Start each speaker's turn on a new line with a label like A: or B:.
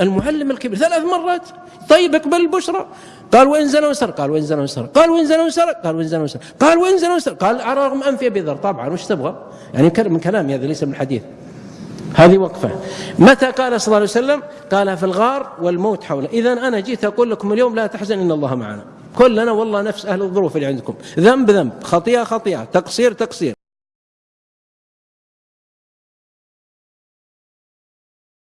A: المعلم الكبير ثلاث مرات. طيب اقبل البشرى. قال وإن زنى وسرق. قال وإن زنى وسرق. قال وإن زنى وسرق. قال وإن زنى وسرق. قال وإن زنى وسرق. قال على رغم أنفي أبي ذر طبعا وش تبغى؟ يعني من كلامي هذا ليس من الحديث. هذه وقفة. متى قال صلى الله عليه وسلم؟ قال في الغار والموت حوله. إذا أنا جيت أقول لكم اليوم لا تحزن إن الله معنا. كلنا والله نفس أهل الظروف اللي عندكم. ذنب ذنب. خطيئة خطيئة. تقصير تقصير.